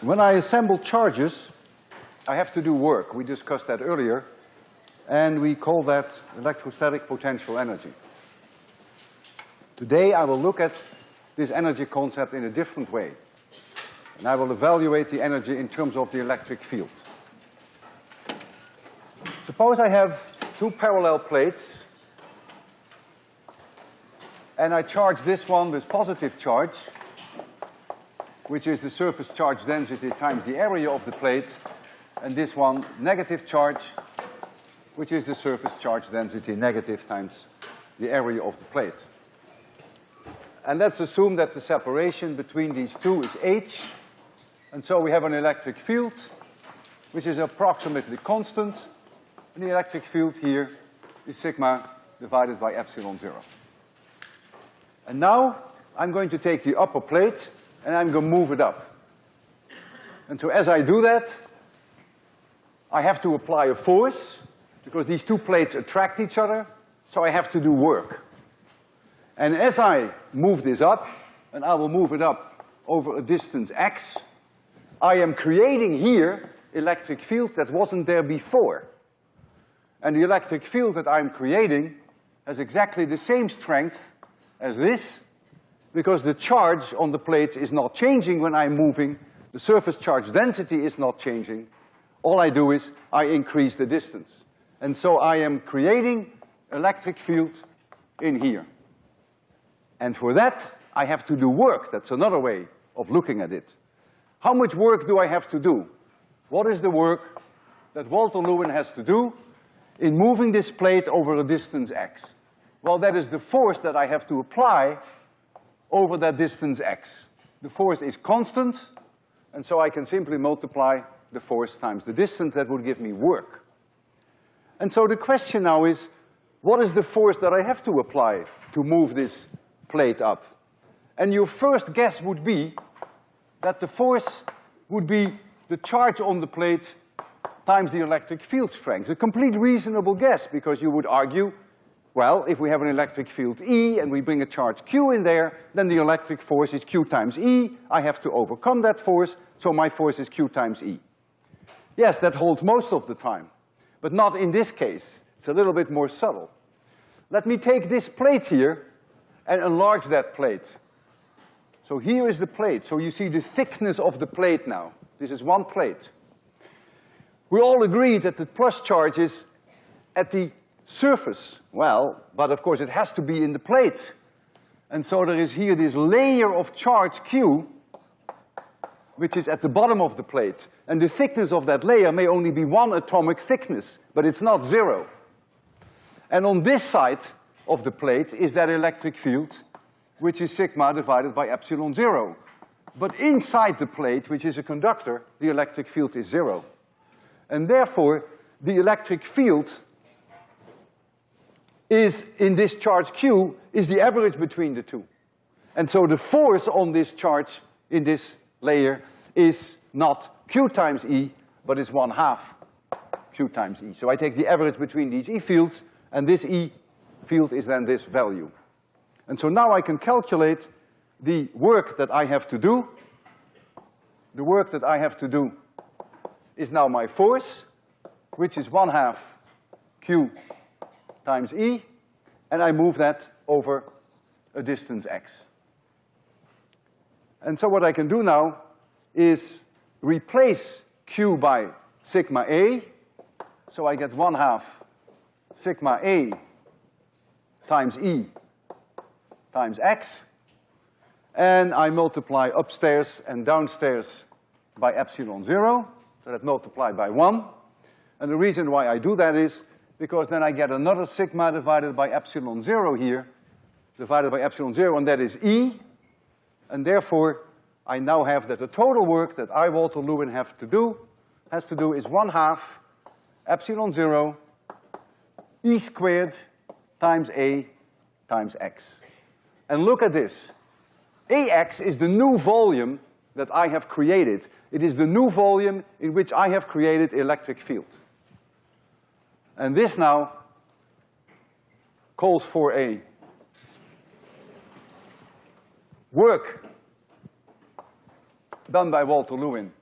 When I assemble charges, I have to do work. We discussed that earlier, and we call that electrostatic potential energy. Today I will look at this energy concept in a different way. And I will evaluate the energy in terms of the electric field. Suppose I have two parallel plates and I charge this one with positive charge, which is the surface charge density times the area of the plate, and this one negative charge, which is the surface charge density negative times the area of the plate. And let's assume that the separation between these two is h, and so we have an electric field, which is approximately constant, and the electric field here is sigma divided by epsilon zero. And now I'm going to take the upper plate and I'm going to move it up. And so as I do that, I have to apply a force because these two plates attract each other, so I have to do work. And as I move this up, and I will move it up over a distance x, I am creating here electric field that wasn't there before. And the electric field that I'm creating has exactly the same strength as this, because the charge on the plates is not changing when I'm moving, the surface charge density is not changing. All I do is I increase the distance. And so I am creating electric field in here. And for that, I have to do work. That's another way of looking at it. How much work do I have to do? What is the work that Walter Lewin has to do in moving this plate over a distance x? Well, that is the force that I have to apply over that distance x. The force is constant, and so I can simply multiply the force times the distance. That would give me work. And so the question now is, what is the force that I have to apply to move this plate up? And your first guess would be that the force would be the charge on the plate times the electric field strength. A complete reasonable guess, because you would argue well, if we have an electric field E and we bring a charge Q in there, then the electric force is Q times E. I have to overcome that force, so my force is Q times E. Yes, that holds most of the time, but not in this case. It's a little bit more subtle. Let me take this plate here and enlarge that plate. So here is the plate. So you see the thickness of the plate now. This is one plate. We all agree that the plus charge is at the surface? Well, but of course it has to be in the plate. And so there is here this layer of charge Q, which is at the bottom of the plate. And the thickness of that layer may only be one atomic thickness, but it's not zero. And on this side of the plate is that electric field, which is sigma divided by epsilon zero. But inside the plate, which is a conductor, the electric field is zero. And therefore, the electric field is, in this charge Q, is the average between the two. And so the force on this charge in this layer is not Q times E, but is one half Q times E. So I take the average between these E fields, and this E field is then this value. And so now I can calculate the work that I have to do. The work that I have to do is now my force, which is one half Q times E, and I move that over a distance x. And so what I can do now is replace Q by sigma A, so I get one half sigma A times E times x, and I multiply upstairs and downstairs by epsilon zero, so that multiplied by one. And the reason why I do that is because then I get another sigma divided by epsilon zero here, divided by epsilon zero, and that is E, and therefore I now have that the total work that I, Walter Lewin, have to do, has to do is one half epsilon zero E squared times A times X. And look at this. AX is the new volume that I have created. It is the new volume in which I have created electric field. And this now calls for a work done by Walter Lewin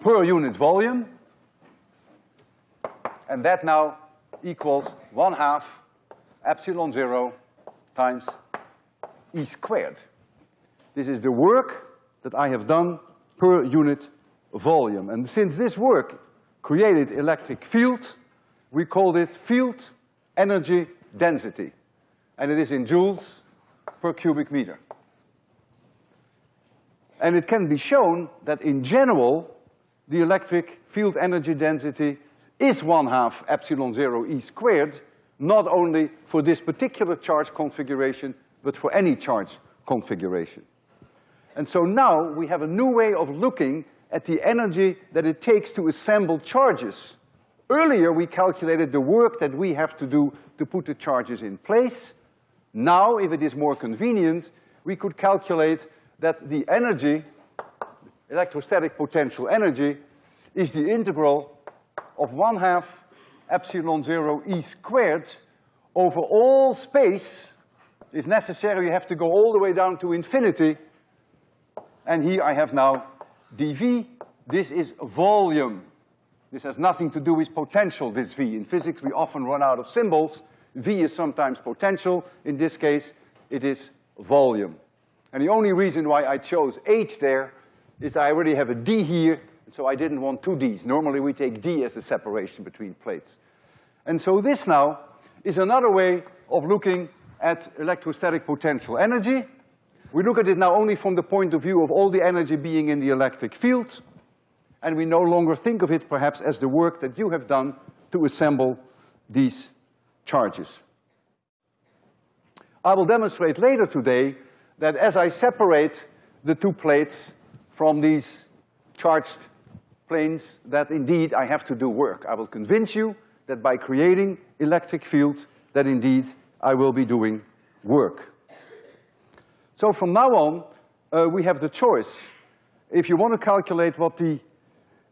per unit volume. And that now equals one half epsilon zero times E squared. This is the work that I have done per unit volume. And since this work created electric field, we called it field energy density. And it is in joules per cubic meter. And it can be shown that in general, the electric field energy density is one half epsilon zero E squared, not only for this particular charge configuration, but for any charge configuration. And so now we have a new way of looking at the energy that it takes to assemble charges. Earlier, we calculated the work that we have to do to put the charges in place. Now, if it is more convenient, we could calculate that the energy, electrostatic potential energy, is the integral of one half epsilon zero E squared over all space. If necessary, you have to go all the way down to infinity. And here I have now dV. This is volume. This has nothing to do with potential, this V. In physics, we often run out of symbols. V is sometimes potential. In this case, it is volume. And the only reason why I chose H there is I already have a D here, so I didn't want two Ds. Normally we take D as the separation between plates. And so this now is another way of looking at electrostatic potential energy. We look at it now only from the point of view of all the energy being in the electric field, and we no longer think of it perhaps as the work that you have done to assemble these charges. I will demonstrate later today that as I separate the two plates from these charged planes, that indeed I have to do work. I will convince you that by creating electric field, that indeed I will be doing work. So from now on, uh, we have the choice. If you want to calculate what the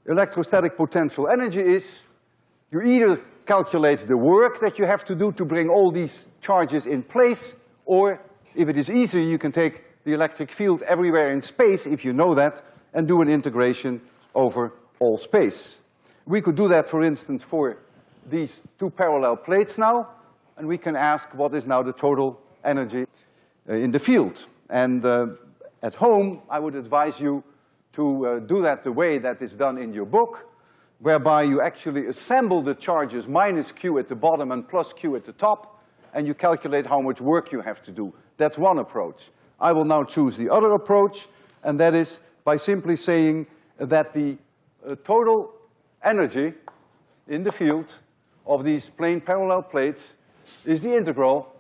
electrostatic potential energy is, you either calculate the work that you have to do to bring all these charges in place, or if it is easier, you can take the electric field everywhere in space, if you know that, and do an integration over all space. We could do that, for instance, for these two parallel plates now, and we can ask what is now the total energy uh, in the field. And uh, at home, I would advise you to uh, do that the way that is done in your book, whereby you actually assemble the charges minus q at the bottom and plus q at the top, and you calculate how much work you have to do. That's one approach. I will now choose the other approach, and that is by simply saying that the uh, total energy in the field of these plane parallel plates is the integral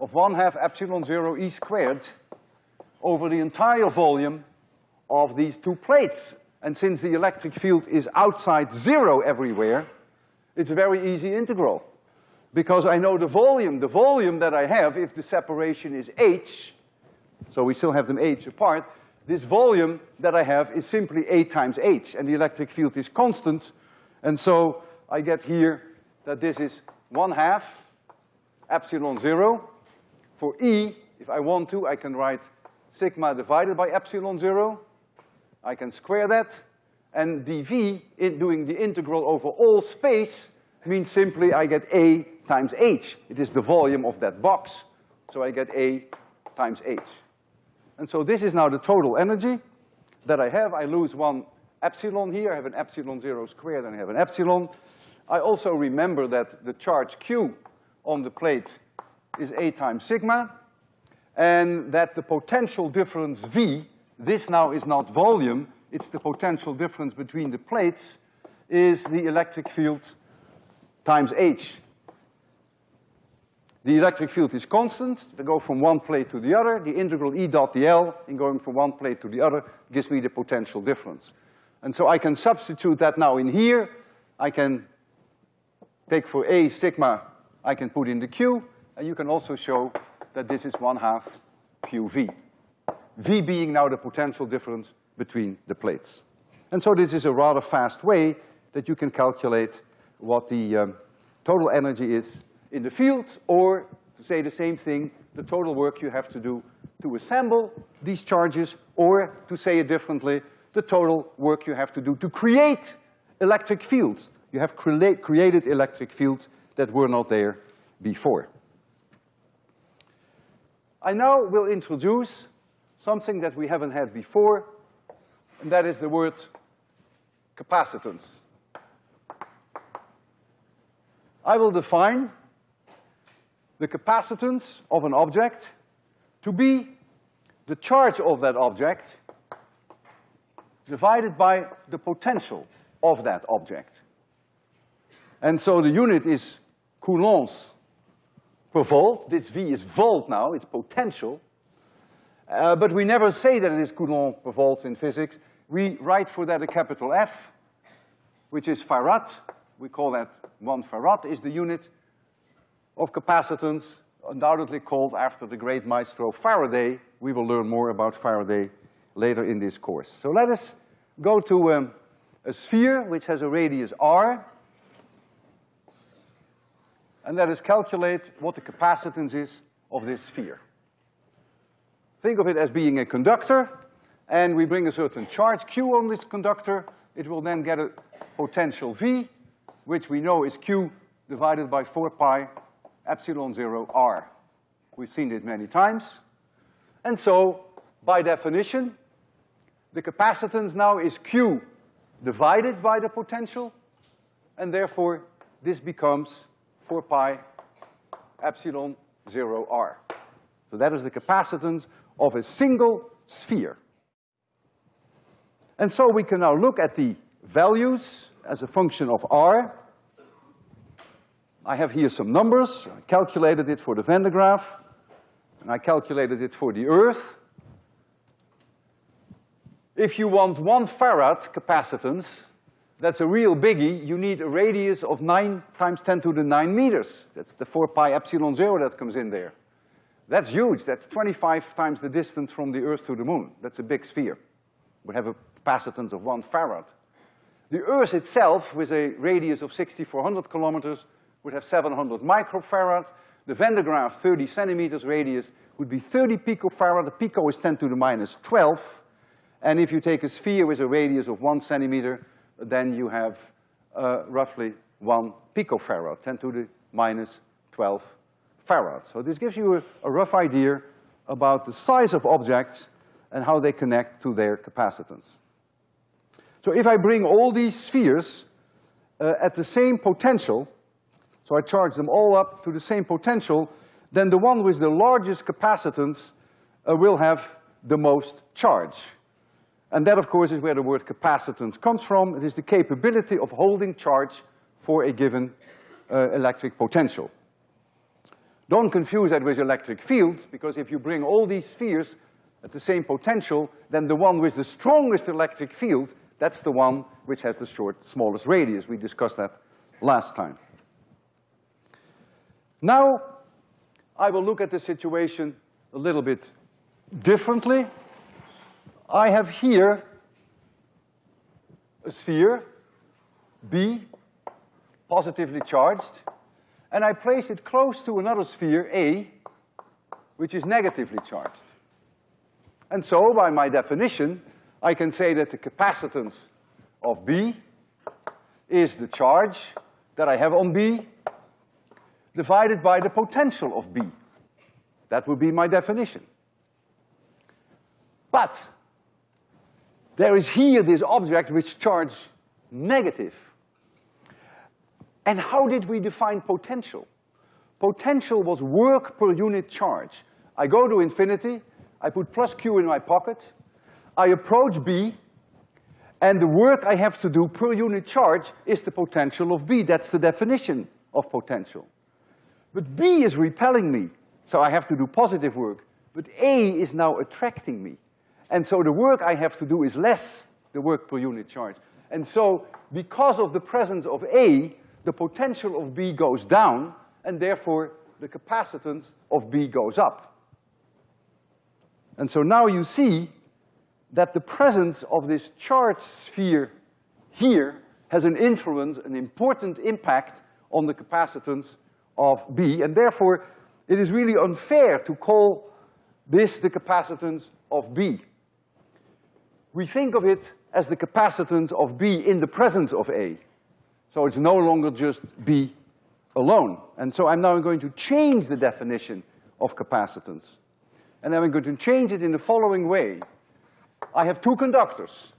of one half epsilon zero E squared over the entire volume of these two plates. And since the electric field is outside zero everywhere, it's a very easy integral. Because I know the volume, the volume that I have, if the separation is h, so we still have them h apart, this volume that I have is simply A times H, and the electric field is constant, and so I get here that this is one half epsilon zero. For E, if I want to, I can write sigma divided by epsilon zero. I can square that, and dV, in doing the integral over all space, means simply I get A times H. It is the volume of that box, so I get A times H. And so this is now the total energy that I have. I lose one epsilon here. I have an epsilon zero squared and I have an epsilon. I also remember that the charge Q on the plate is A times sigma, and that the potential difference V, this now is not volume, it's the potential difference between the plates, is the electric field times H. The electric field is constant. I go from one plate to the other, the integral E dot dl in going from one plate to the other gives me the potential difference. And so I can substitute that now in here. I can take for A sigma, I can put in the Q, and you can also show that this is one half QV. V being now the potential difference between the plates. And so this is a rather fast way that you can calculate what the um, total energy is in the field, or to say the same thing, the total work you have to do to assemble these charges, or to say it differently, the total work you have to do to create electric fields. You have crea created electric fields that were not there before. I now will introduce something that we haven't had before, and that is the word capacitance. I will define the capacitance of an object to be the charge of that object divided by the potential of that object. And so the unit is coulombs per volt. This V is volt now, it's potential. Uh, but we never say that it is Coulomb per volt in physics. We write for that a capital F, which is farad. We call that one farad is the unit of capacitance, undoubtedly called after the great maestro Faraday. We will learn more about Faraday later in this course. So let us go to um, a sphere which has a radius r, and let us calculate what the capacitance is of this sphere. Think of it as being a conductor, and we bring a certain charge Q on this conductor, it will then get a potential V, which we know is Q divided by four pi epsilon zero R. We've seen it many times. And so, by definition, the capacitance now is Q divided by the potential, and therefore this becomes four pi epsilon zero R. So that is the capacitance of a single sphere. And so we can now look at the values as a function of R. I have here some numbers. I calculated it for the Van de Graaff, and I calculated it for the Earth. If you want one farad capacitance, that's a real biggie, you need a radius of nine times ten to the nine meters. That's the four pi epsilon zero that comes in there. That's huge, that's twenty-five times the distance from the Earth to the moon. That's a big sphere. We have a capacitance of one farad. The Earth itself, with a radius of sixty-four hundred kilometers, would have seven hundred microfarad. The Van de Graaff thirty centimeters radius would be thirty picofarad. The pico is ten to the minus twelve. And if you take a sphere with a radius of one centimeter, then you have uh, roughly one picofarad, ten to the minus twelve farad. So this gives you a, a rough idea about the size of objects and how they connect to their capacitance. So if I bring all these spheres uh, at the same potential, so I charge them all up to the same potential, then the one with the largest capacitance uh, will have the most charge. And that, of course, is where the word capacitance comes from. It is the capability of holding charge for a given uh, electric potential. Don't confuse that with electric fields, because if you bring all these spheres at the same potential, then the one with the strongest electric field, that's the one which has the short, smallest radius. We discussed that last time. Now, I will look at the situation a little bit differently. I have here a sphere, B, positively charged, and I place it close to another sphere, A, which is negatively charged. And so, by my definition, I can say that the capacitance of B is the charge that I have on B divided by the potential of B. That would be my definition. But there is here this object which charge negative. And how did we define potential? Potential was work per unit charge. I go to infinity, I put plus Q in my pocket, I approach B, and the work I have to do per unit charge is the potential of B. That's the definition of potential. But B is repelling me, so I have to do positive work. But A is now attracting me. And so the work I have to do is less the work per unit charge. And so because of the presence of A, the potential of B goes down, and therefore the capacitance of B goes up. And so now you see that the presence of this charge sphere here has an influence, an important impact on the capacitance of B, and therefore it is really unfair to call this the capacitance of B we think of it as the capacitance of B in the presence of A. So it's no longer just B alone. And so I'm now going to change the definition of capacitance. And I'm going to change it in the following way. I have two conductors.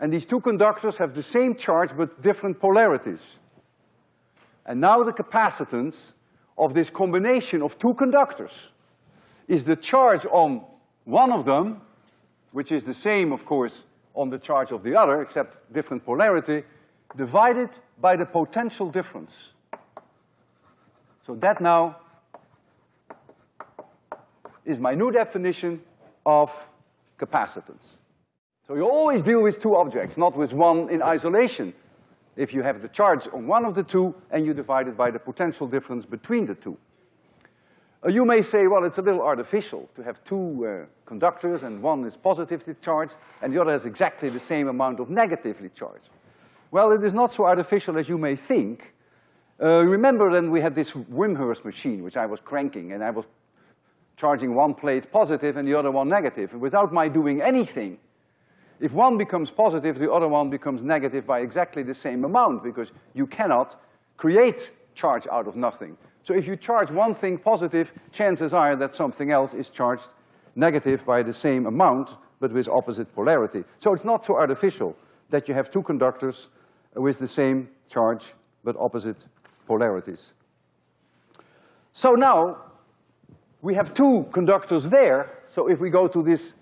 And these two conductors have the same charge but different polarities. And now the capacitance of this combination of two conductors is the charge on one of them, which is the same, of course, on the charge of the other, except different polarity, divided by the potential difference. So that now is my new definition of capacitance. So you always deal with two objects, not with one in isolation. If you have the charge on one of the two and you divide it by the potential difference between the two. Uh, you may say, well, it's a little artificial to have two uh, conductors and one is positively charged and the other has exactly the same amount of negatively charged. Well, it is not so artificial as you may think. Uh, remember then we had this Wimshurst machine which I was cranking and I was charging one plate positive and the other one negative. And without my doing anything, if one becomes positive, the other one becomes negative by exactly the same amount because you cannot create charge out of nothing. So if you charge one thing positive, chances are that something else is charged negative by the same amount, but with opposite polarity. So it's not so artificial that you have two conductors with the same charge, but opposite polarities. So now, we have two conductors there, so if we go to this,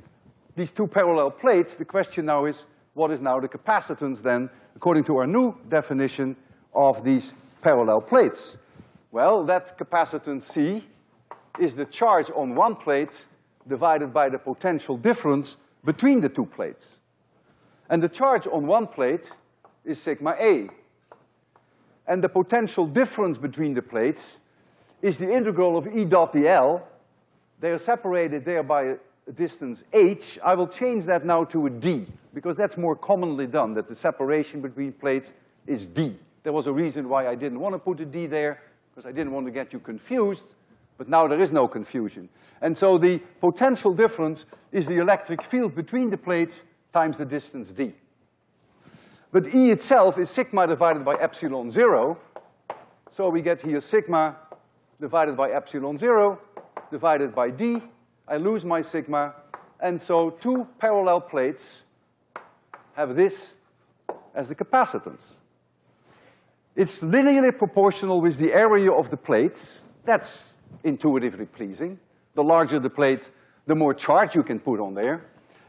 these two parallel plates, the question now is, what is now the capacitance then, according to our new definition of these parallel plates? Well, that capacitance C is the charge on one plate divided by the potential difference between the two plates. And the charge on one plate is sigma A. And the potential difference between the plates is the integral of E dot dl. They are separated there by a distance h. I will change that now to a d, because that's more commonly done, that the separation between plates is d. There was a reason why I didn't want to put a d there, because I didn't want to get you confused, but now there is no confusion. And so the potential difference is the electric field between the plates times the distance d. But E itself is sigma divided by epsilon zero, so we get here sigma divided by epsilon zero divided by d. I lose my sigma, and so two parallel plates have this as the capacitance. It's linearly proportional with the area of the plates. That's intuitively pleasing. The larger the plate, the more charge you can put on there.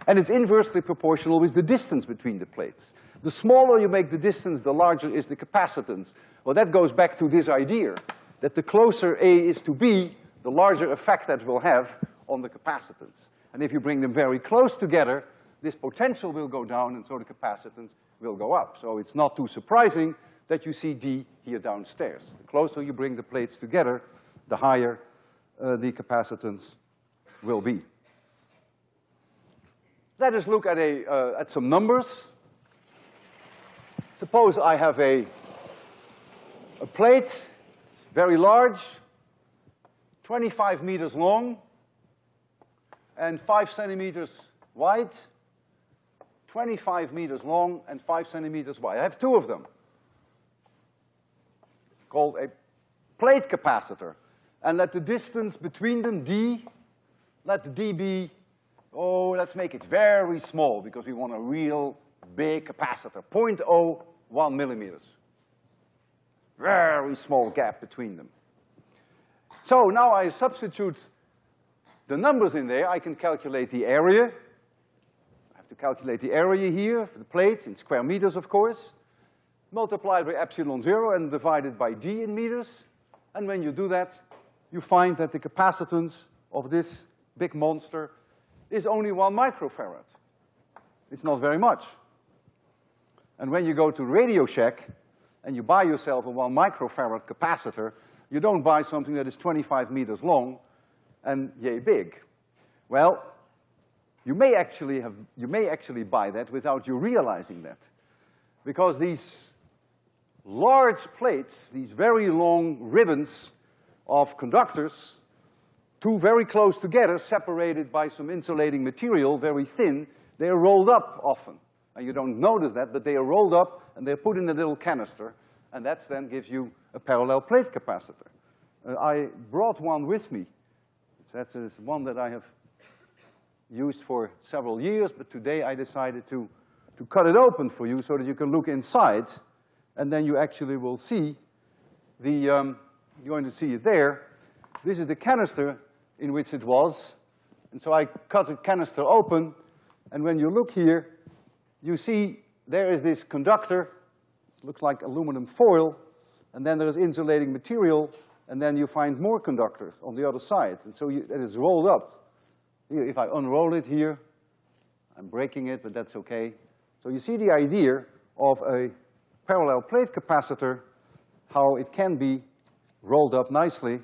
And it's inversely proportional with the distance between the plates. The smaller you make the distance, the larger is the capacitance. Well, that goes back to this idea, that the closer A is to B, the larger effect that will have on the capacitance. And if you bring them very close together, this potential will go down and so the capacitance will go up. So it's not too surprising that you see D here downstairs. The closer you bring the plates together, the higher uh, the capacitance will be. Let us look at, a, uh, at some numbers. Suppose I have a, a plate, very large, 25 meters long, and five centimeters wide, 25 meters long and five centimeters wide. I have two of them called a plate capacitor. And let the distance between them, d, let d be, oh, let's make it very small because we want a real big capacitor, oh, 0.01 millimeters. Very small gap between them. So now I substitute the numbers in there, I can calculate the area. I have to calculate the area here for the plate in square meters, of course multiplied by epsilon zero and divided by d in meters. And when you do that, you find that the capacitance of this big monster is only one microfarad. It's not very much. And when you go to Radio Shack and you buy yourself a one microfarad capacitor, you don't buy something that is twenty-five meters long and yay big. Well, you may actually have, you may actually buy that without you realizing that. Because these large plates, these very long ribbons of conductors, two very close together, separated by some insulating material, very thin, they are rolled up often. And you don't notice that, but they are rolled up and they're put in a little canister, and that then gives you a parallel plate capacitor. Uh, I brought one with me. That's one that I have used for several years, but today I decided to, to cut it open for you so that you can look inside, and then you actually will see the, um, you're going to see it there. This is the canister in which it was, and so I cut the canister open, and when you look here, you see there is this conductor, looks like aluminum foil, and then there's insulating material, and then you find more conductors on the other side. And so you, it is rolled up. If I unroll it here, I'm breaking it, but that's okay. So you see the idea of a parallel plate capacitor, how it can be rolled up nicely,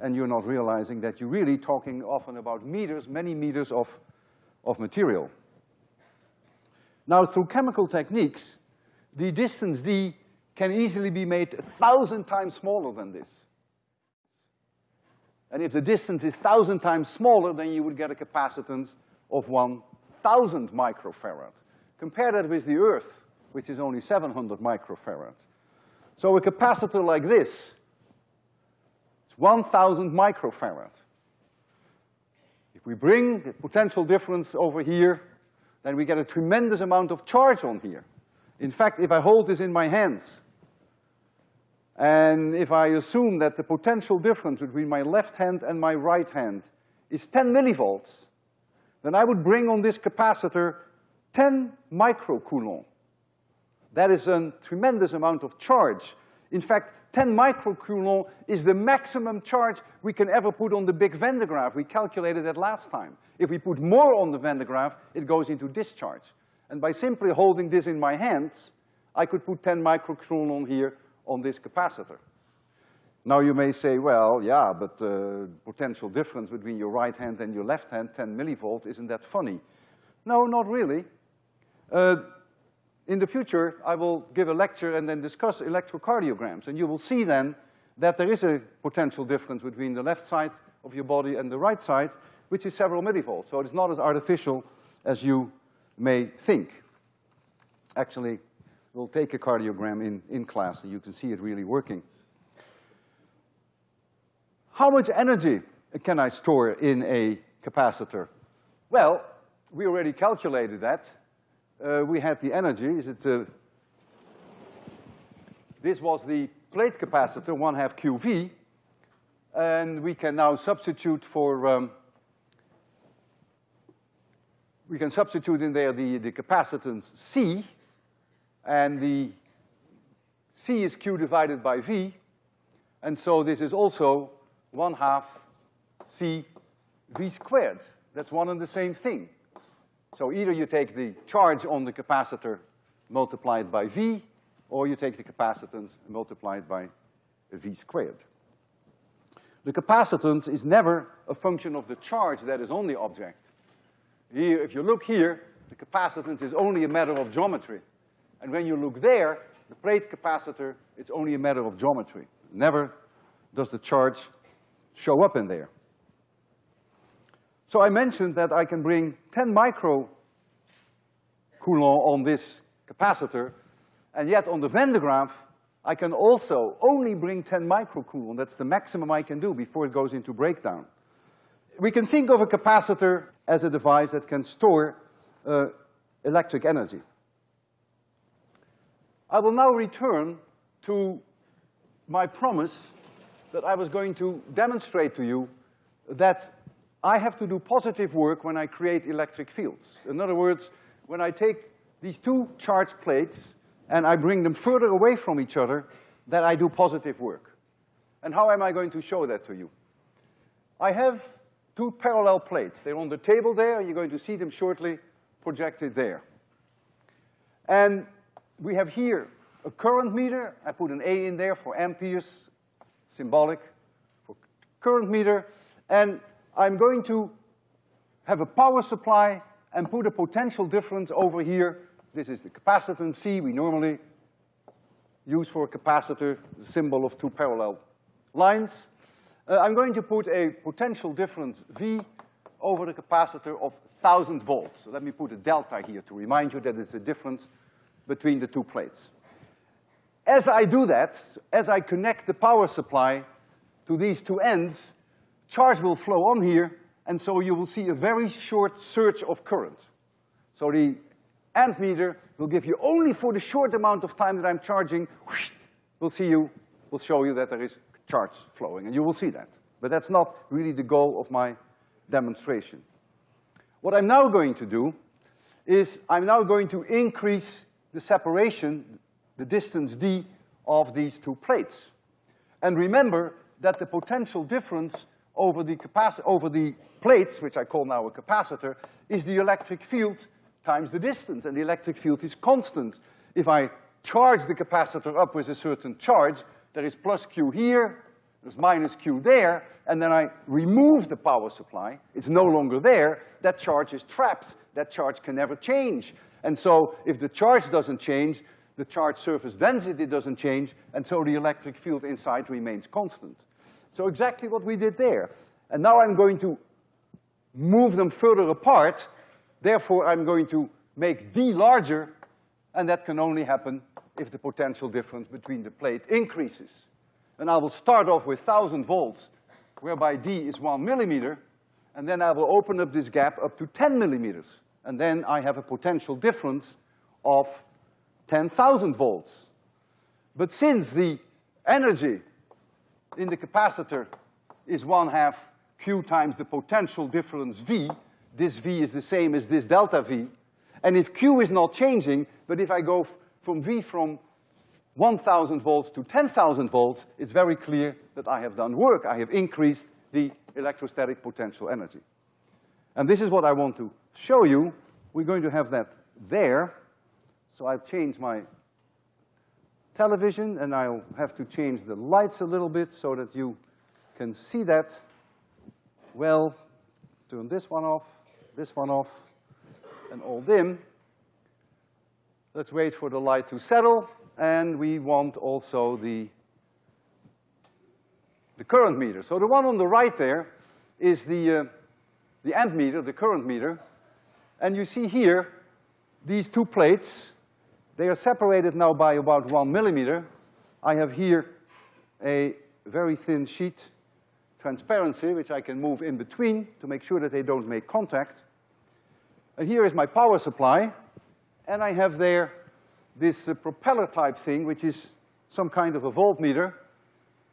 and you're not realizing that you're really talking often about meters, many meters of, of material. Now, through chemical techniques, the distance d can easily be made a thousand times smaller than this. And if the distance is thousand times smaller, then you would get a capacitance of one thousand microfarad. Compare that with the Earth, which is only seven hundred microfarads. So a capacitor like this, is one thousand microfarad. If we bring the potential difference over here, then we get a tremendous amount of charge on here. In fact, if I hold this in my hands, and if I assume that the potential difference between my left hand and my right hand is ten millivolts, then I would bring on this capacitor ten microcoulomb. That is a tremendous amount of charge. In fact, ten microcoulomb is the maximum charge we can ever put on the big Van de Graaff. We calculated that last time. If we put more on the Van de Graaff, it goes into discharge. And by simply holding this in my hands, I could put ten microcoulomb here on this capacitor. Now you may say, well, yeah, but the uh, potential difference between your right hand and your left hand, 10 millivolts, isn't that funny? No, not really. Uh, in the future, I will give a lecture and then discuss electrocardiograms, and you will see then that there is a potential difference between the left side of your body and the right side, which is several millivolts. So it's not as artificial as you may think. Actually, we'll take a cardiogram in, in class and you can see it really working. How much energy can I store in a capacitor? Well, we already calculated that. Uh, we had the energy, is it, uh, this was the plate capacitor, one half QV, and we can now substitute for, um, we can substitute in there the, the capacitance C, and the C is Q divided by V, and so this is also one half C V squared. That's one and the same thing. So either you take the charge on the capacitor multiplied by V, or you take the capacitance multiplied by V squared. The capacitance is never a function of the charge that is on the object. Here, if you look here, the capacitance is only a matter of geometry. And when you look there, the plate capacitor, it's only a matter of geometry. Never does the charge show up in there. So I mentioned that I can bring ten micro Coulomb on this capacitor, and yet on the de Graaff, I can also only bring ten microcoulomb. That's the maximum I can do before it goes into breakdown. We can think of a capacitor as a device that can store uh, electric energy. I will now return to my promise that I was going to demonstrate to you that I have to do positive work when I create electric fields. In other words, when I take these two charged plates and I bring them further away from each other, that I do positive work. And how am I going to show that to you? I have two parallel plates. They're on the table there, you're going to see them shortly projected there. And we have here a current meter. I put an A in there for amperes, symbolic for current meter. And I'm going to have a power supply and put a potential difference over here. This is the capacitance C we normally use for a capacitor, the symbol of two parallel lines. Uh, I'm going to put a potential difference V over the capacitor of 1,000 volts. So let me put a delta here to remind you that it's the difference between the two plates. As I do that, as I connect the power supply to these two ends, charge will flow on here, and so you will see a very short surge of current. So the ammeter will give you only for the short amount of time that I'm charging, whoosh, will see you, We'll show you that there is charge flowing, and you will see that. But that's not really the goal of my demonstration. What I'm now going to do is I'm now going to increase the separation, the distance d of these two plates. And remember that the potential difference over the over the plates, which I call now a capacitor, is the electric field times the distance, and the electric field is constant. If I charge the capacitor up with a certain charge, there is plus Q here, there's minus Q there, and then I remove the power supply, it's no longer there, that charge is trapped. That charge can never change. And so if the charge doesn't change, the charge surface density doesn't change, and so the electric field inside remains constant. So exactly what we did there. And now I'm going to move them further apart, therefore I'm going to make D larger, and that can only happen if the potential difference between the plate increases. And I will start off with thousand volts, whereby D is one millimeter, and then I will open up this gap up to ten millimeters. And then I have a potential difference of ten thousand volts. But since the energy in the capacitor is one half Q times the potential difference V, this V is the same as this delta V, and if Q is not changing, but if I go from V from 1,000 volts to 10,000 volts, it's very clear that I have done work. I have increased the electrostatic potential energy. And this is what I want to show you. We're going to have that there. So I'll change my television and I'll have to change the lights a little bit so that you can see that. Well, turn this one off, this one off, and all dim. Let's wait for the light to settle, and we want also the, the current meter. So the one on the right there is the, uh, the amp meter, the current meter, and you see here these two plates, they are separated now by about one millimeter. I have here a very thin sheet transparency, which I can move in between to make sure that they don't make contact. And here is my power supply, and I have there this uh, propeller type thing, which is some kind of a voltmeter.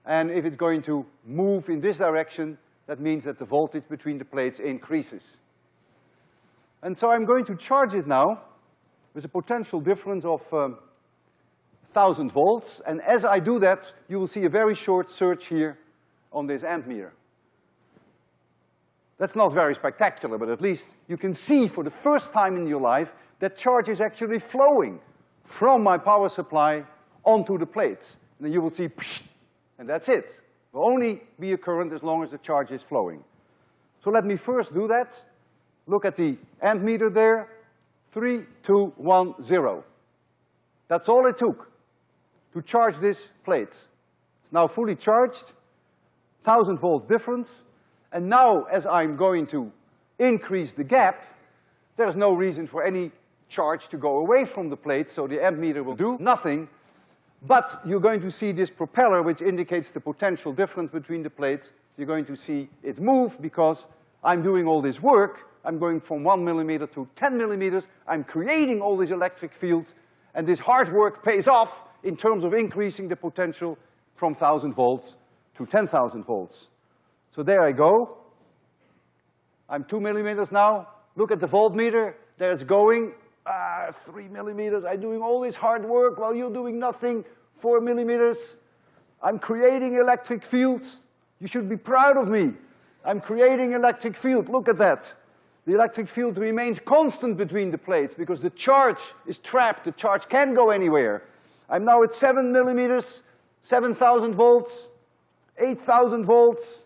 And if it's going to move in this direction, that means that the voltage between the plates increases. And so I'm going to charge it now with a potential difference of um, 1000 volts. And as I do that, you will see a very short surge here on this ammeter. That's not very spectacular, but at least you can see for the first time in your life that charge is actually flowing from my power supply onto the plates. And then you will see, psh, and that's it. It will only be a current as long as the charge is flowing. So let me first do that. Look at the ammeter there. Three, two, one, zero. That's all it took to charge this plate. It's now fully charged, thousand volts difference, and now, as I'm going to increase the gap, there's no reason for any charge to go away from the plate, so the ammeter will do nothing. But you're going to see this propeller, which indicates the potential difference between the plates. You're going to see it move because I'm doing all this work. I'm going from one millimeter to ten millimeters. I'm creating all these electric fields, and this hard work pays off in terms of increasing the potential from thousand volts to ten thousand volts. So there I go. I'm two millimeters now. Look at the voltmeter. There it's going. Ah, three millimeters. I'm doing all this hard work while you're doing nothing. Four millimeters. I'm creating electric fields. You should be proud of me. I'm creating electric field. Look at that. The electric field remains constant between the plates because the charge is trapped. The charge can't go anywhere. I'm now at seven millimeters, 7,000 volts, 8,000 volts,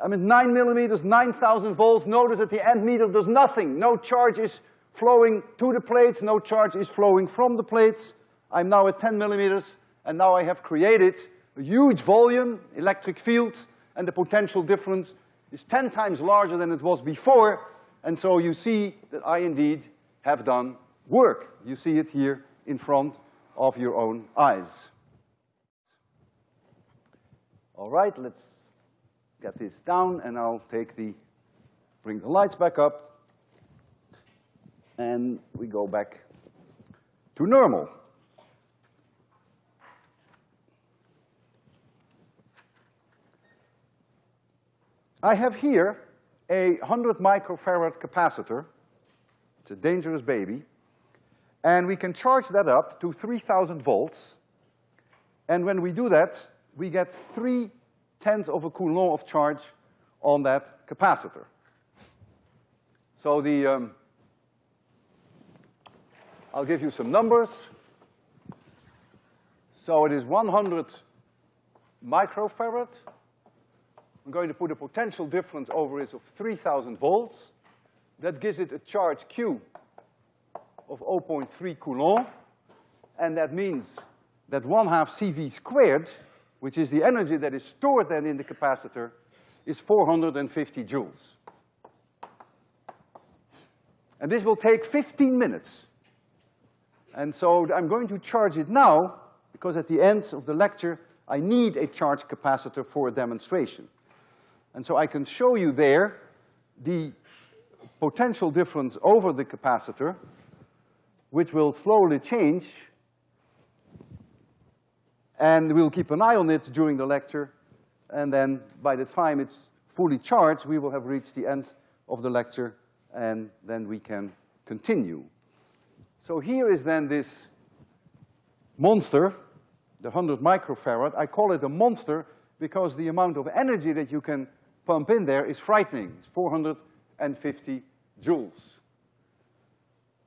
I'm at nine millimeters, 9,000 volts. Notice that the ammeter does nothing. No charge is flowing to the plates, no charge is flowing from the plates. I'm now at 10 millimeters, and now I have created a huge volume, electric field, and the potential difference is 10 times larger than it was before, and so you see that I indeed have done work. You see it here in front of your own eyes. All right, let's get this down, and I'll take the, bring the lights back up, and we go back to normal. I have here a 100 microfarad capacitor. It's a dangerous baby. And we can charge that up to 3,000 volts. And when we do that, we get three tenths of a coulomb of charge on that capacitor. So the, um, I'll give you some numbers. So it is 100 microfarad I'm going to put a potential difference over it of 3,000 volts. That gives it a charge Q of 0.3 Coulomb. And that means that one half CV squared, which is the energy that is stored then in the capacitor, is 450 joules. And this will take 15 minutes. And so I'm going to charge it now, because at the end of the lecture, I need a charge capacitor for a demonstration. And so I can show you there the potential difference over the capacitor, which will slowly change. And we'll keep an eye on it during the lecture. And then by the time it's fully charged, we will have reached the end of the lecture, and then we can continue. So here is then this monster, the 100 microfarad. I call it a monster because the amount of energy that you can pump in there is frightening. It's 450 joules.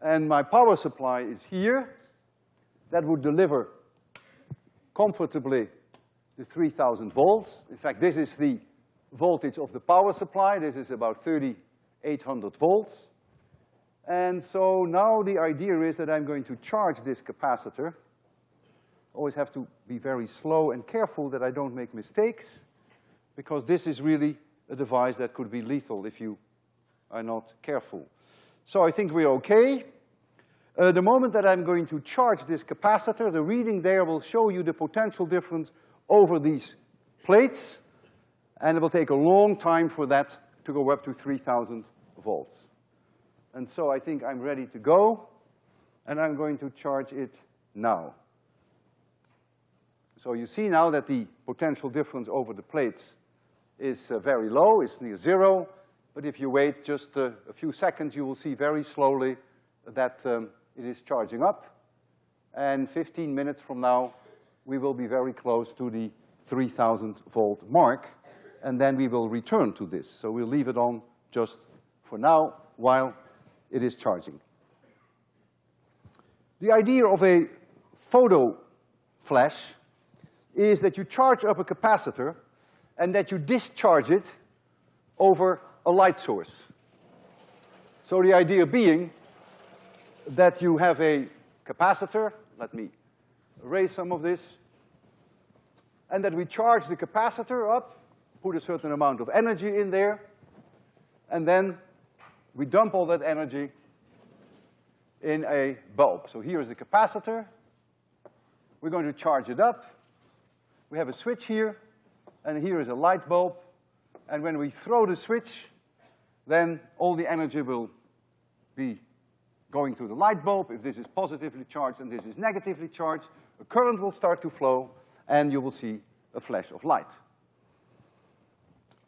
And my power supply is here. That would deliver comfortably the 3,000 volts. In fact, this is the voltage of the power supply. This is about 3,800 volts. And so now the idea is that I'm going to charge this capacitor. Always have to be very slow and careful that I don't make mistakes, because this is really a device that could be lethal if you are not careful. So I think we're okay. Uh, the moment that I'm going to charge this capacitor, the reading there will show you the potential difference over these plates, and it will take a long time for that to go up to 3,000 volts. And so I think I'm ready to go, and I'm going to charge it now. So you see now that the potential difference over the plates is uh, very low, it's near zero, but if you wait just uh, a few seconds, you will see very slowly that um, it is charging up. And 15 minutes from now, we will be very close to the 3,000 volt mark, and then we will return to this. So we'll leave it on just for now while it is charging. The idea of a photo flash is that you charge up a capacitor and that you discharge it over a light source. So the idea being that you have a capacitor, let me erase some of this, and that we charge the capacitor up, put a certain amount of energy in there, and then we dump all that energy in a bulb. So here is the capacitor. We're going to charge it up. We have a switch here and here is a light bulb, and when we throw the switch, then all the energy will be going to the light bulb. If this is positively charged and this is negatively charged, a current will start to flow, and you will see a flash of light.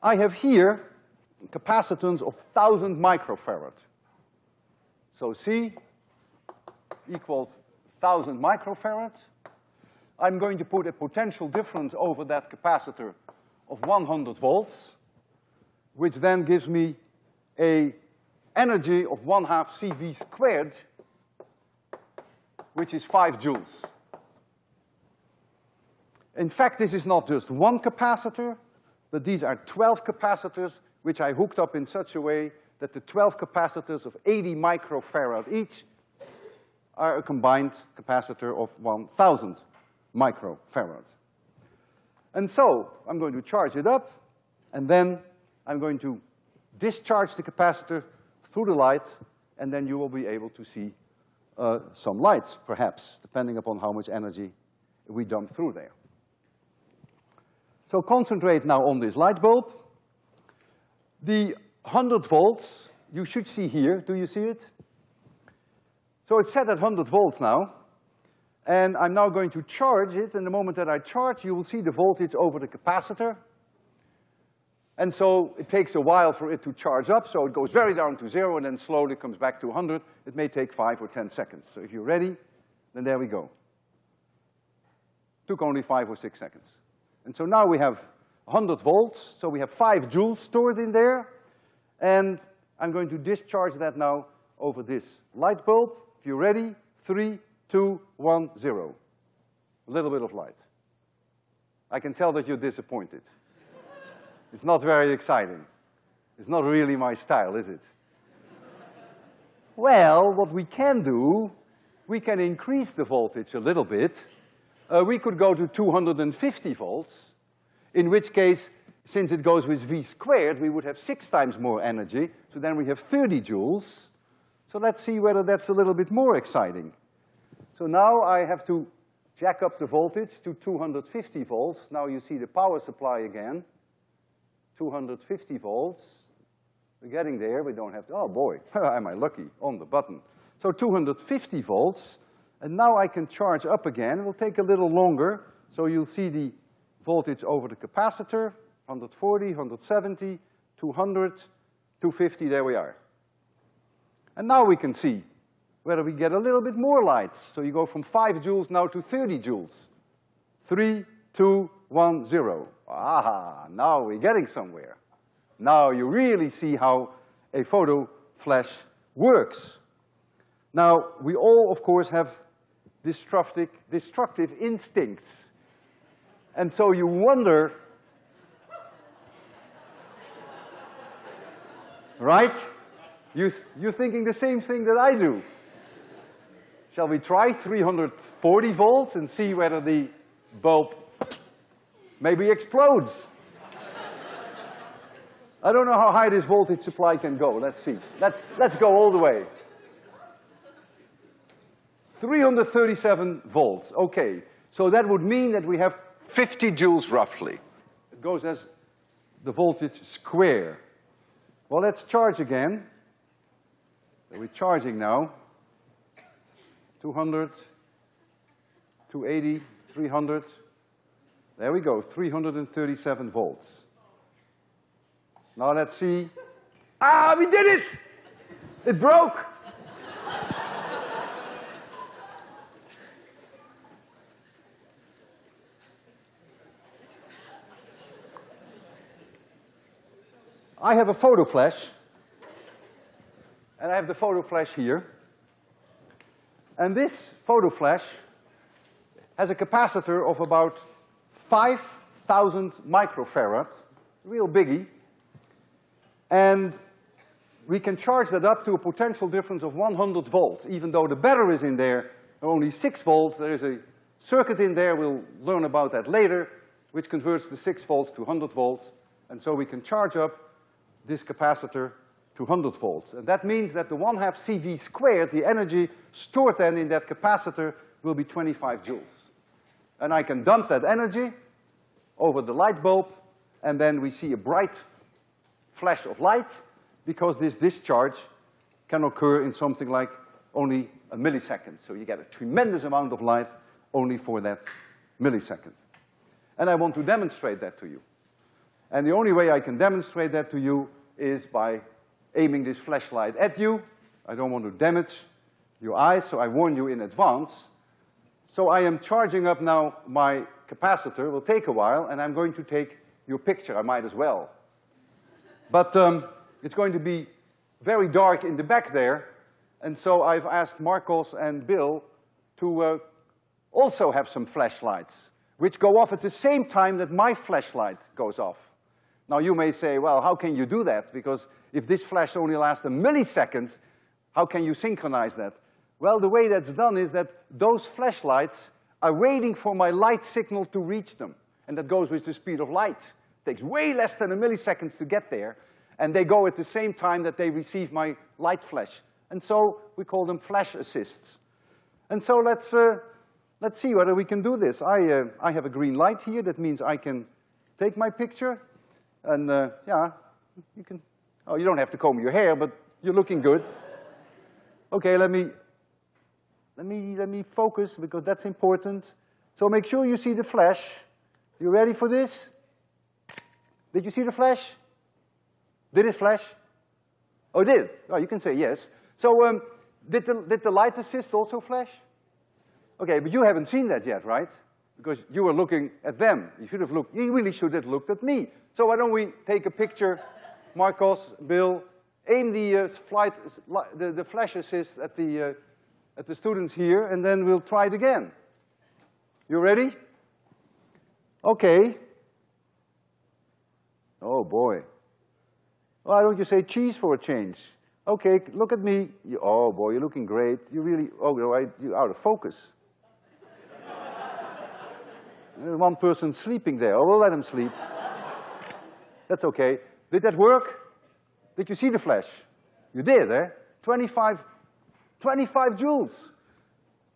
I have here capacitance of 1,000 microfarad. So C equals 1,000 microfarad. I'm going to put a potential difference over that capacitor of 100 volts, which then gives me a energy of one half CV squared, which is five joules. In fact, this is not just one capacitor, but these are 12 capacitors, which I hooked up in such a way that the 12 capacitors of 80 microfarad each are a combined capacitor of 1,000 microfarads. And so I'm going to charge it up, and then I'm going to discharge the capacitor through the light, and then you will be able to see uh, some light, perhaps, depending upon how much energy we dump through there. So concentrate now on this light bulb. The 100 volts, you should see here, do you see it? So it's set at 100 volts now, and I'm now going to charge it, and the moment that I charge, you will see the voltage over the capacitor. And so it takes a while for it to charge up, so it goes very down to zero and then slowly comes back to 100. It may take five or 10 seconds. So if you're ready, then there we go. Took only five or six seconds. And so now we have 100 volts, so we have five joules stored in there, and I'm going to discharge that now over this light bulb. If you're ready, three, two, one, zero. A little bit of light. I can tell that you're disappointed. it's not very exciting. It's not really my style, is it? well, what we can do, we can increase the voltage a little bit. Uh, we could go to 250 volts, in which case, since it goes with V squared, we would have six times more energy, so then we have 30 joules. So let's see whether that's a little bit more exciting. So now I have to jack up the voltage to 250 volts. Now you see the power supply again. 250 volts. We're getting there, we don't have to, oh boy, am I lucky, on the button. So 250 volts, and now I can charge up again. It will take a little longer, so you'll see the voltage over the capacitor, 140, 170, 200, 250, there we are. And now we can see whether we get a little bit more light. So you go from five joules now to 30 joules. Three, two, one, zero. Aha, now we're getting somewhere. Now you really see how a photo flash works. Now, we all, of course, have destructive, destructive instincts. And so you wonder, right? You, you're thinking the same thing that I do. Shall we try 340 volts and see whether the bulb maybe explodes? I don't know how high this voltage supply can go. Let's see. Let's, let's go all the way. 337 volts, okay. So that would mean that we have 50 joules roughly. It goes as the voltage square. Well, let's charge again. We're charging now. 200, 280, 300. There we go, 337 volts. Now let's see. Ah, we did it! It broke! I have a photo flash, and I have the photo flash here. And this photo flash has a capacitor of about 5,000 microfarads, real biggie. And we can charge that up to a potential difference of 100 volts. Even though the battery is in there, are only six volts, there is a circuit in there, we'll learn about that later, which converts the six volts to 100 volts. And so we can charge up this capacitor to 100 volts. And that means that the one half CV squared, the energy stored then in that capacitor, will be 25 joules. And I can dump that energy over the light bulb, and then we see a bright flash of light, because this discharge can occur in something like only a millisecond. So you get a tremendous amount of light only for that millisecond. And I want to demonstrate that to you. And the only way I can demonstrate that to you is by aiming this flashlight at you. I don't want to damage your eyes, so I warn you in advance. So I am charging up now my capacitor, will take a while, and I'm going to take your picture, I might as well. But um, it's going to be very dark in the back there, and so I've asked Marcos and Bill to uh, also have some flashlights, which go off at the same time that my flashlight goes off. Now you may say, well, how can you do that? Because if this flash only lasts a millisecond, how can you synchronize that? Well, the way that's done is that those flashlights are waiting for my light signal to reach them. And that goes with the speed of light. takes way less than a millisecond to get there, and they go at the same time that they receive my light flash. And so we call them flash assists. And so let's, uh, let's see whether we can do this. I, uh, I have a green light here. That means I can take my picture and, uh, yeah, you can, oh, you don't have to comb your hair, but you're looking good. Okay, let me, let me, let me focus because that's important. So make sure you see the flash. You ready for this? Did you see the flash? Did it flash? Oh, it did? Oh, you can say yes. So, um, did the, did the light assist also flash? Okay, but you haven't seen that yet, right? Because you were looking at them. You should have looked, you really should have looked at me. So why don't we take a picture, Marcos, Bill, aim the uh, flight, the, the flash assist at the, uh, at the students here, and then we'll try it again. You ready? Okay. Oh boy. Why don't you say cheese for a change? Okay, look at me. You, oh boy, you're looking great. You really, oh, right, you're out of focus. One person sleeping there. Oh, we'll let him sleep. That's okay. Did that work? Did you see the flash? You did, eh? 25, 25 joules.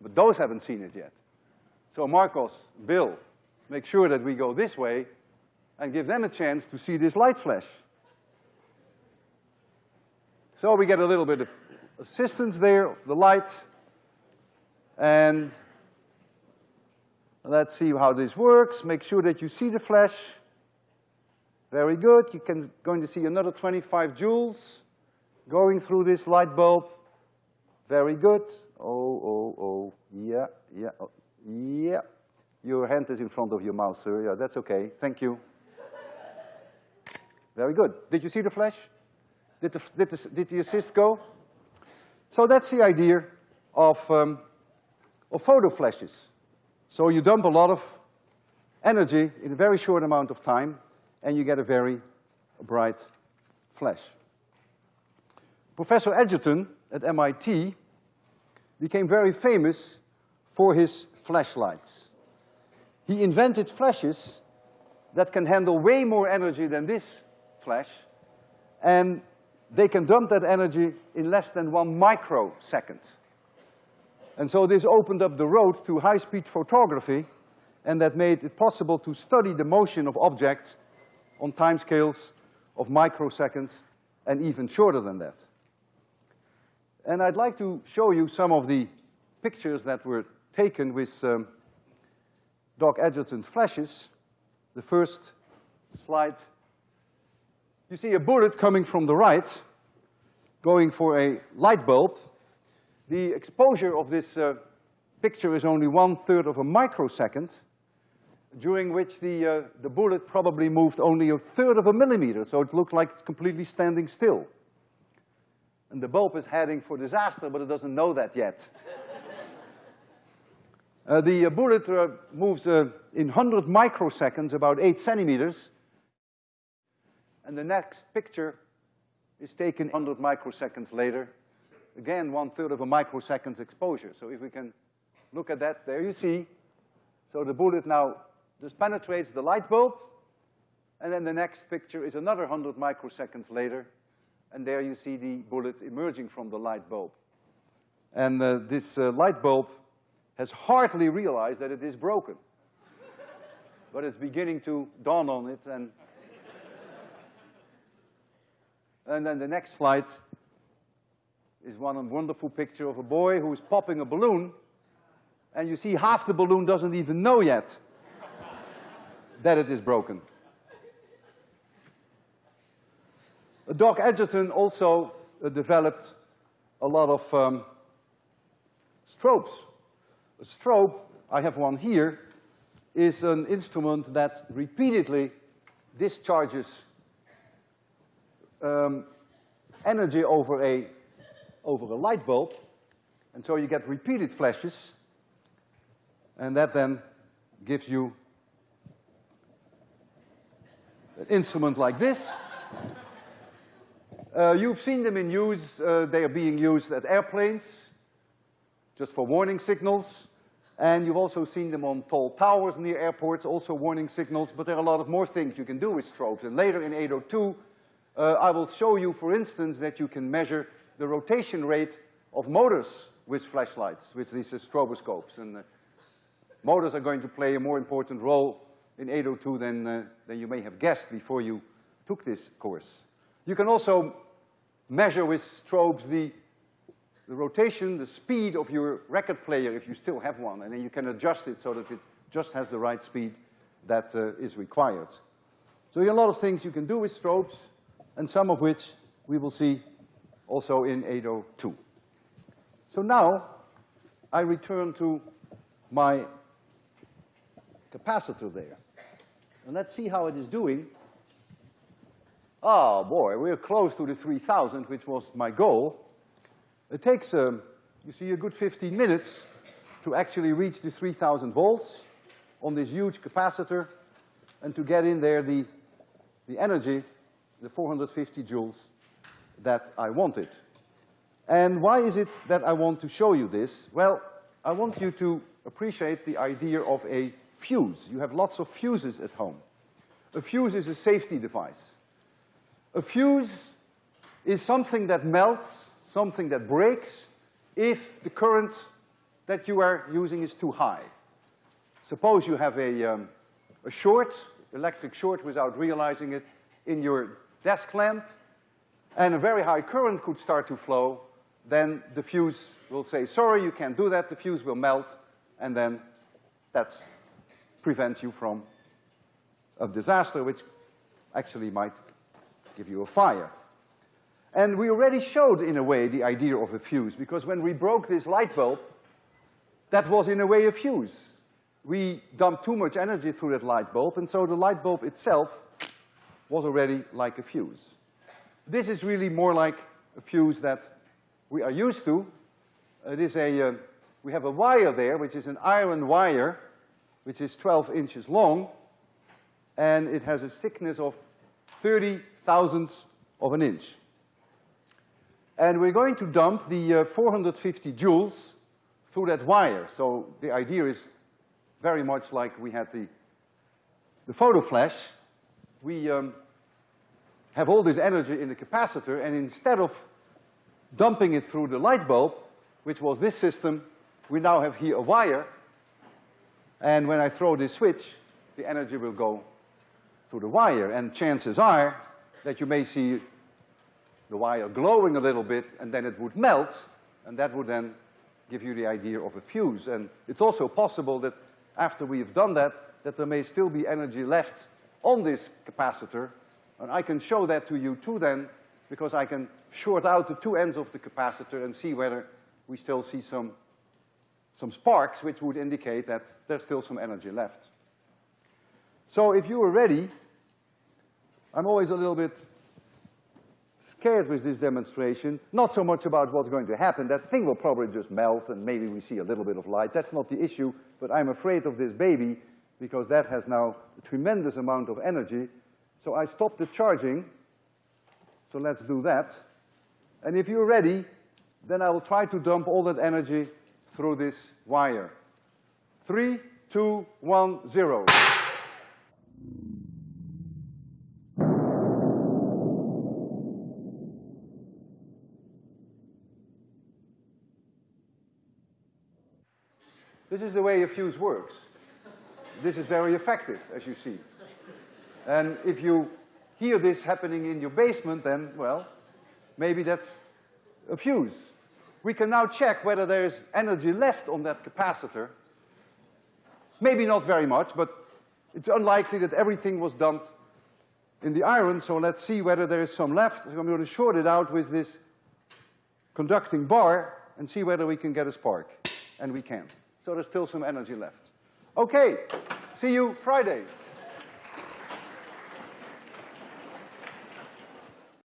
But those haven't seen it yet. So Marcos, Bill, make sure that we go this way and give them a chance to see this light flash. So we get a little bit of assistance there of the light. And let's see how this works. Make sure that you see the flash. Very good. You can going to see another 25 joules going through this light bulb. Very good. Oh, oh, oh, yeah, yeah, oh, yeah. Your hand is in front of your mouth, sir. Yeah, that's okay. Thank you. Very good. Did you see the flash? Did the, did the, did the assist go? So that's the idea of, um, of photo flashes. So you dump a lot of energy in a very short amount of time, and you get a very bright flash. Professor Edgerton at MIT became very famous for his flashlights. He invented flashes that can handle way more energy than this flash, and they can dump that energy in less than one microsecond. And so this opened up the road to high-speed photography, and that made it possible to study the motion of objects on timescales of microseconds and even shorter than that. And I'd like to show you some of the pictures that were taken with um, Doc Edgerton's flashes. The first slide you see a bullet coming from the right, going for a light bulb. The exposure of this uh, picture is only one-third of a microsecond, during which the, uh, the bullet probably moved only a third of a millimeter, so it looked like it's completely standing still. And the bulb is heading for disaster, but it doesn't know that yet. uh, the uh, bullet uh, moves uh, in 100 microseconds, about eight centimeters, and the next picture is taken 100 microseconds later. Again, one-third of a microsecond's exposure. So if we can look at that, there you see. So the bullet now just penetrates the light bulb, and then the next picture is another 100 microseconds later, and there you see the bullet emerging from the light bulb. And uh, this uh, light bulb has hardly realized that it is broken. but it's beginning to dawn on it, and and then the next slide is one wonderful picture of a boy who is popping a balloon, and you see half the balloon doesn't even know yet that it is broken. Doc Edgerton also uh, developed a lot of um, strobes. A strobe, I have one here, is an instrument that repeatedly discharges um, energy over a, over a light bulb, and so you get repeated flashes, and that then gives you an instrument like this. Uh, you've seen them in use, uh, they are being used at airplanes, just for warning signals. And you've also seen them on tall towers near airports, also warning signals, but there are a lot of more things you can do with strobes. And later in 802, uh, I will show you, for instance, that you can measure the rotation rate of motors with flashlights, with these uh, stroboscopes. And uh, motors are going to play a more important role in 802 than, uh, than you may have guessed before you took this course. You can also measure with strobes the the rotation, the speed of your record player, if you still have one, and then you can adjust it so that it just has the right speed that uh, is required. So there are a lot of things you can do with strobes, and some of which we will see also in 802. So now, I return to my capacitor there. And let's see how it is doing. Oh boy, we're close to the 3000, which was my goal. It takes, um, you see, a good 15 minutes to actually reach the 3000 volts on this huge capacitor and to get in there the, the energy, the 450 joules that I wanted. And why is it that I want to show you this? Well, I want you to appreciate the idea of a fuse. You have lots of fuses at home. A fuse is a safety device. A fuse is something that melts something that breaks if the current that you are using is too high. Suppose you have a, um, a short, electric short without realizing it, in your desk lamp, and a very high current could start to flow, then the fuse will say, sorry, you can't do that, the fuse will melt, and then that prevents you from a disaster which actually might give you a fire. And we already showed, in a way, the idea of a fuse, because when we broke this light bulb, that was in a way a fuse. We dumped too much energy through that light bulb, and so the light bulb itself was already like a fuse. This is really more like a fuse that we are used to. It is a, uh, we have a wire there, which is an iron wire, which is 12 inches long, and it has a thickness of 30 thousandths of an inch. And we're going to dump the uh, 450 joules through that wire. So the idea is very much like we had the, the photo flash. We um, have all this energy in the capacitor, and instead of dumping it through the light bulb, which was this system, we now have here a wire, and when I throw this switch, the energy will go through the wire, and chances are that you may see the wire glowing a little bit, and then it would melt, and that would then give you the idea of a fuse. And it's also possible that after we've done that, that there may still be energy left on this capacitor, and I can show that to you too then, because I can short out the two ends of the capacitor and see whether we still see some, some sparks, which would indicate that there's still some energy left. So if you are ready, I'm always a little bit scared with this demonstration, not so much about what's going to happen. That thing will probably just melt and maybe we see a little bit of light. That's not the issue, but I'm afraid of this baby because that has now a tremendous amount of energy. So I stop the charging. So let's do that. And if you're ready, then I will try to dump all that energy through this wire. Three, two, one, zero. This is the way a fuse works. This is very effective, as you see. And if you hear this happening in your basement, then, well, maybe that's a fuse. We can now check whether there is energy left on that capacitor. Maybe not very much, but it's unlikely that everything was dumped in the iron, so let's see whether there is some left. I'm going to short it out with this conducting bar and see whether we can get a spark. And we can so there's still some energy left. Okay, see you Friday.